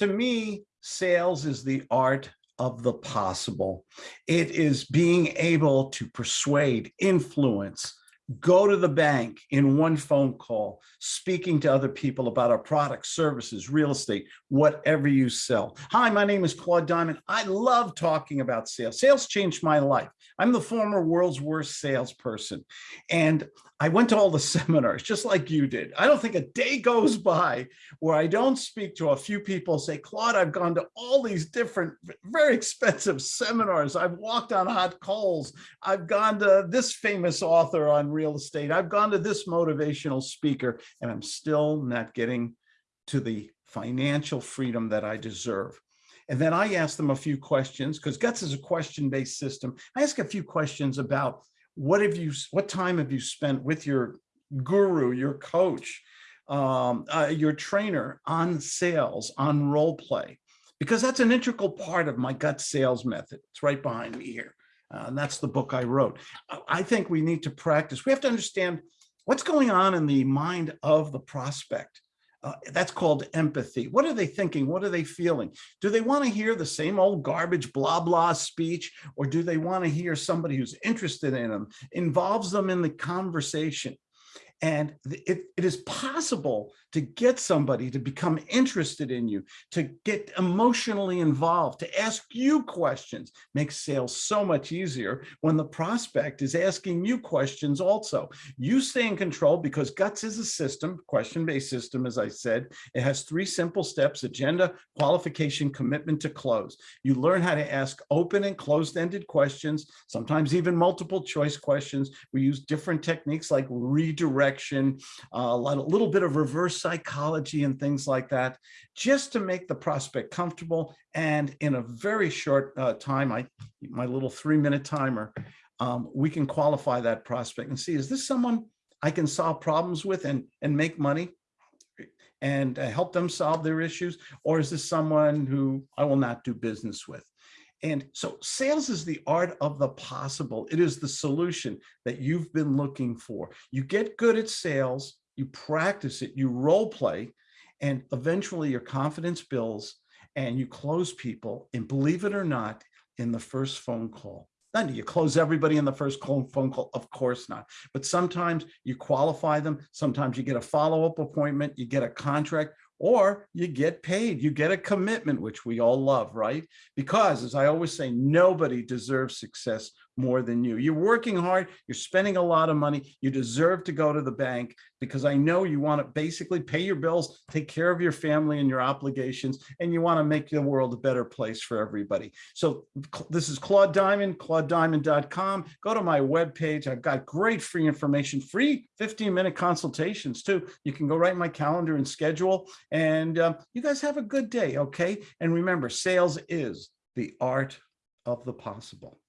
To me, sales is the art of the possible. It is being able to persuade, influence, go to the bank in one phone call, speaking to other people about our products, services, real estate, whatever you sell. Hi, my name is Claude Diamond. I love talking about sales. Sales changed my life. I'm the former world's worst salesperson. And I went to all the seminars just like you did. I don't think a day goes by where I don't speak to a few people say, Claude, I've gone to all these different, very expensive seminars. I've walked on hot coals. I've gone to this famous author on real estate. I've gone to this motivational speaker, and I'm still not getting to the financial freedom that I deserve. And then I ask them a few questions because Guts is a question-based system. I ask a few questions about what have you, what time have you spent with your guru, your coach, um, uh, your trainer on sales, on role play? Because that's an integral part of my gut sales method. It's right behind me here. Uh, and that's the book I wrote. I think we need to practice. We have to understand what's going on in the mind of the prospect. Uh, that's called empathy. What are they thinking? What are they feeling? Do they want to hear the same old garbage blah blah speech or do they want to hear somebody who's interested in them, involves them in the conversation? And it, it is possible to get somebody to become interested in you, to get emotionally involved, to ask you questions, makes sales so much easier when the prospect is asking you questions also. You stay in control because GUTS is a system, question-based system, as I said. It has three simple steps, agenda, qualification, commitment to close. You learn how to ask open and closed-ended questions, sometimes even multiple choice questions. We use different techniques like redirection, uh, a little bit of reverse psychology and things like that, just to make the prospect comfortable. And in a very short uh, time, I my little three minute timer, um, we can qualify that prospect and see, is this someone I can solve problems with and, and make money and uh, help them solve their issues? Or is this someone who I will not do business with? And so sales is the art of the possible. It is the solution that you've been looking for. You get good at sales, you practice it, you role play, and eventually your confidence builds and you close people, and believe it or not, in the first phone call. Then do you close everybody in the first phone call? Of course not. But sometimes you qualify them. Sometimes you get a follow-up appointment, you get a contract, or you get paid, you get a commitment, which we all love, right? Because as I always say, nobody deserves success more than you. You're working hard, you're spending a lot of money, you deserve to go to the bank because I know you want to basically pay your bills, take care of your family and your obligations, and you want to make the world a better place for everybody. So this is Claude Diamond, claudediamond.com. Go to my webpage. I've got great free information, free 15 minute consultations too. You can go right my calendar and schedule and uh, you guys have a good day. Okay. And remember, sales is the art of the possible.